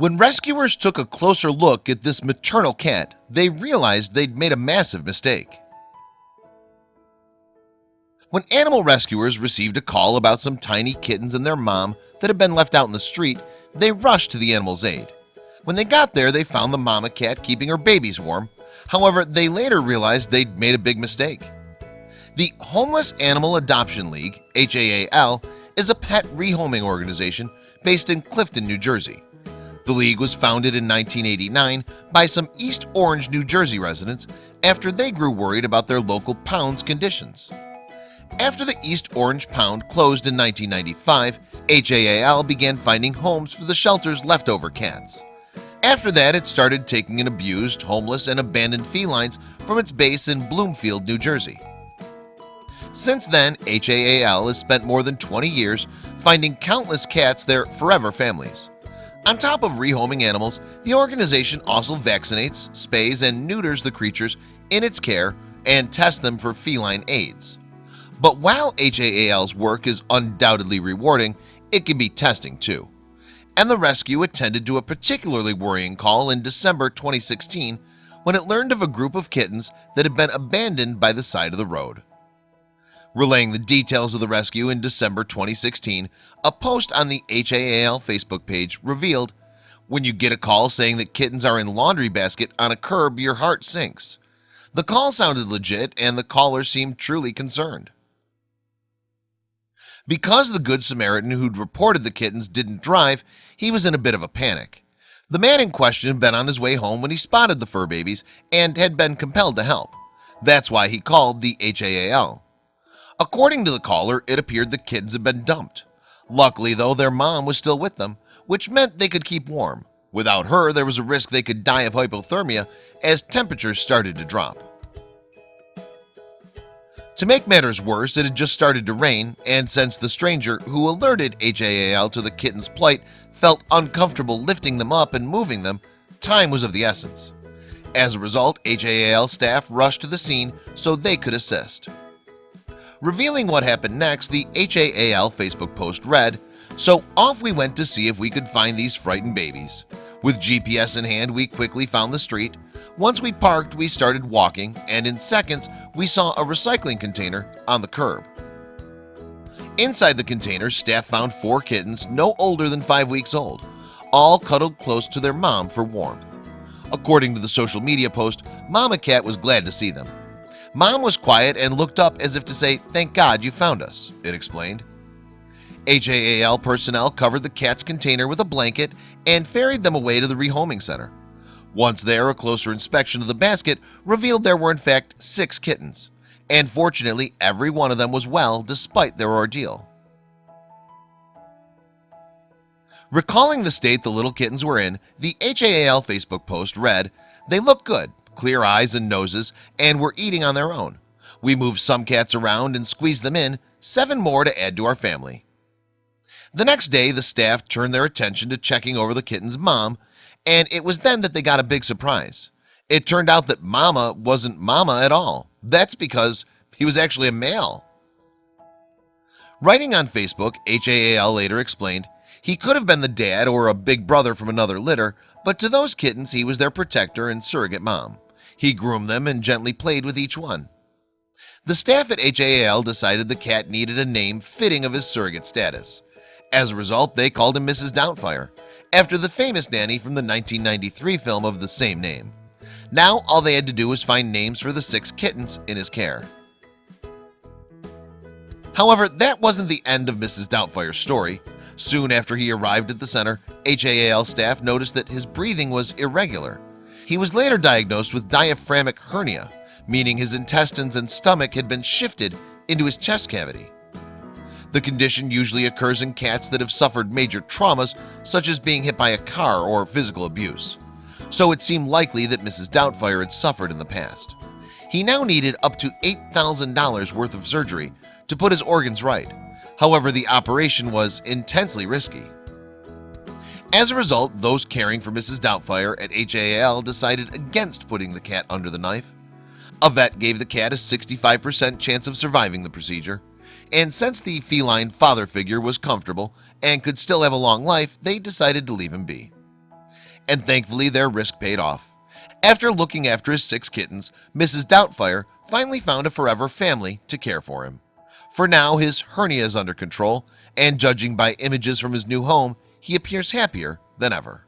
When rescuers took a closer look at this maternal cat, they realized they'd made a massive mistake. When animal rescuers received a call about some tiny kittens and their mom that had been left out in the street, they rushed to the animal's aid. When they got there, they found the mama cat keeping her babies warm. However, they later realized they'd made a big mistake. The Homeless Animal Adoption League HAAL is a pet rehoming organization based in Clifton, New Jersey. The league was founded in 1989 by some East Orange, New Jersey residents after they grew worried about their local pound's conditions. After the East Orange Pound closed in 1995, HAAL began finding homes for the shelter's leftover cats. After that, it started taking in abused, homeless, and abandoned felines from its base in Bloomfield, New Jersey. Since then, HAAL has spent more than 20 years finding countless cats their forever families. On top of rehoming animals, the organization also vaccinates, spays, and neuters the creatures in its care and tests them for feline AIDS. But while HAAL's work is undoubtedly rewarding, it can be testing too. And the rescue attended to a particularly worrying call in December 2016 when it learned of a group of kittens that had been abandoned by the side of the road. Relaying the details of the rescue in December 2016, a post on the HAAL Facebook page revealed, When you get a call saying that kittens are in laundry basket on a curb, your heart sinks. The call sounded legit and the caller seemed truly concerned. Because the Good Samaritan who'd reported the kittens didn't drive, he was in a bit of a panic. The man in question had been on his way home when he spotted the fur babies and had been compelled to help. That's why he called the HAAL. According to the caller, it appeared the kids had been dumped. Luckily, though, their mom was still with them, which meant they could keep warm. Without her, there was a risk they could die of hypothermia as temperatures started to drop. To make matters worse, it had just started to rain, and since the stranger who alerted HAAL to the kitten's plight felt uncomfortable lifting them up and moving them, time was of the essence. As a result, HAAL staff rushed to the scene so they could assist. Revealing what happened next, the HAAL Facebook post read, So off we went to see if we could find these frightened babies. With GPS in hand, we quickly found the street. Once we parked, we started walking, and in seconds, we saw a recycling container on the curb. Inside the container, staff found four kittens no older than five weeks old, all cuddled close to their mom for warmth. According to the social media post, Mama Cat was glad to see them. Mom was quiet and looked up as if to say thank God you found us it explained. HAAL personnel covered the cat's container with a blanket and ferried them away to the rehoming center. Once there a closer inspection of the basket revealed there were in fact six kittens and fortunately every one of them was well despite their ordeal. Recalling the state the little kittens were in the HAAL Facebook post read they look good clear eyes and noses and were eating on their own. We moved some cats around and squeezed them in seven more to add to our family. The next day the staff turned their attention to checking over the kitten's mom and it was then that they got a big surprise. It turned out that mama wasn't mama at all. That's because he was actually a male. Writing on Facebook HAAL later explained he could have been the dad or a big brother from another litter but to those kittens he was their protector and surrogate mom he groomed them and gently played with each one The staff at HAAL decided the cat needed a name fitting of his surrogate status As a result, they called him Mrs. Doubtfire after the famous nanny from the 1993 film of the same name Now all they had to do was find names for the six kittens in his care However, that wasn't the end of Mrs. Doubtfire's story Soon after he arrived at the center HAAL staff noticed that his breathing was irregular he was later diagnosed with diaphragmatic hernia meaning his intestines and stomach had been shifted into his chest cavity. The condition usually occurs in cats that have suffered major traumas such as being hit by a car or physical abuse. So it seemed likely that Mrs. Doubtfire had suffered in the past. He now needed up to $8,000 worth of surgery to put his organs right. However, the operation was intensely risky as a result those caring for Mrs. Doubtfire at HAAL decided against putting the cat under the knife a vet gave the cat a 65% chance of surviving the procedure and since the feline father figure was comfortable and could still have a long life they decided to leave him be and thankfully their risk paid off after looking after his six kittens Mrs. Doubtfire finally found a forever family to care for him for now his hernia is under control and judging by images from his new home he appears happier than ever.